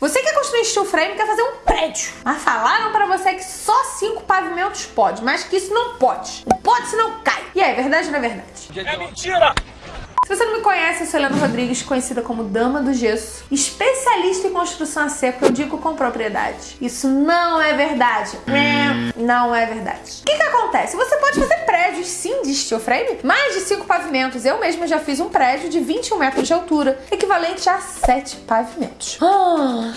Você quer construir steel frame, quer fazer um prédio. Mas falaram pra você que só cinco pavimentos pode, mas que isso não pode. Não pode, senão cai. E é verdade ou não é verdade? É mentira! Se você não me conhece, eu sou Helena Rodrigues, conhecida como Dama do Gesso, especialista em construção a seco, eu digo com propriedade. Isso não é verdade. Não é verdade. O que que acontece? Você pode fazer steel frame, mais de cinco pavimentos. Eu mesma já fiz um prédio de 21 metros de altura, equivalente a sete pavimentos. Ah,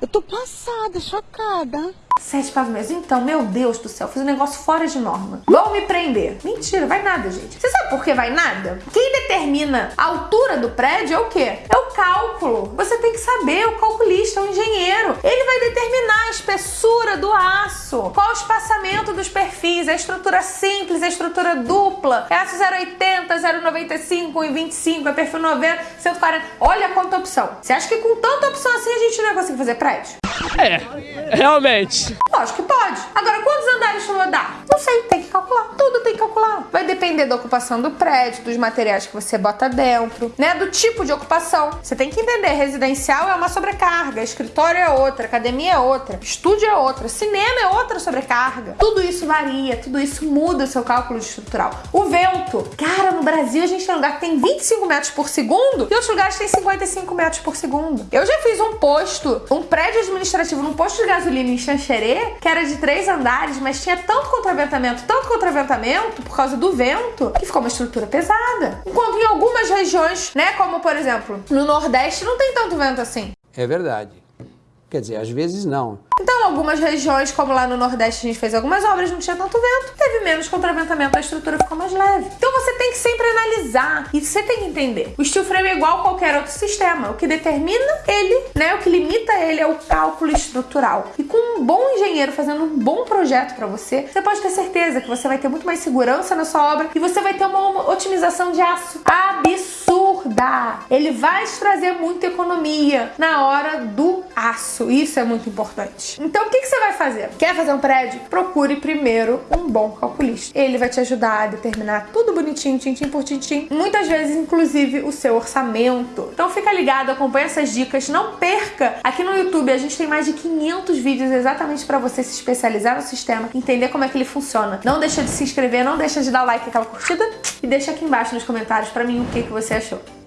Eu tô passada, chocada. Sete pavimentos. Então, meu Deus do céu, fiz um negócio fora de norma. Vão me prender. Mentira, vai nada, gente. Você sabe por que vai nada? Quem determina a altura do prédio é o quê? É o cálculo. Você tem que saber, o calculista, o engenheiro. Ele vai determinar a espessura do aço, qual o espaçamento dos perfis, a estrutura simples, a estrutura dupla, é aço 080, 095, 1,25, é perfil 90, 140. Olha quanta opção. Você acha que com tanta opção assim a gente não ia conseguir fazer prédio? É, realmente. Lógico que pode. Agora, quantos andares tu vai dar? Não sei, tem que calcular. Tudo tem que calcular. Depender da ocupação do prédio, dos materiais que você bota dentro, né? Do tipo de ocupação. Você tem que entender, residencial é uma sobrecarga, escritório é outra, academia é outra, estúdio é outra, cinema é outra sobrecarga. Tudo isso varia, tudo isso muda o seu cálculo estrutural. O vento. Cara, no Brasil a gente tem lugar que tem 25 metros por segundo e outros lugares tem 55 metros por segundo. Eu já fiz um posto, um prédio administrativo num posto de gasolina em Xanxerê, que era de três andares, mas tinha tanto contraventamento, tanto contraventamento por causa do vento, que ficou uma estrutura pesada. Enquanto em algumas regiões, né, como por exemplo, no Nordeste não tem tanto vento assim. É verdade. Quer dizer, às vezes não. Algumas regiões, como lá no Nordeste a gente fez algumas obras, não tinha tanto vento, teve menos contraventamento, a estrutura ficou mais leve. Então você tem que sempre analisar e você tem que entender. O steel frame é igual a qualquer outro sistema. O que determina ele, né, o que limita ele é o cálculo estrutural. E com um bom engenheiro fazendo um bom projeto para você, você pode ter certeza que você vai ter muito mais segurança na sua obra e você vai ter uma otimização de aço absurda. Ele vai te trazer muita economia na hora do aço. Isso é muito importante. Então, o que, você vai fazer? Quer fazer um prédio? Procure primeiro um bom calculista. Ele vai te ajudar a determinar tudo bonitinho, tintim por tintim. Muitas vezes, inclusive, o seu orçamento. Então, fica ligado, acompanha essas dicas. Não perca! Aqui no YouTube a gente tem mais de 500 vídeos exatamente para você se especializar no sistema, entender como é que ele funciona. Não deixa de se inscrever, não deixa de dar like, aquela curtida e deixa aqui embaixo nos comentários para mim o que, que você achou.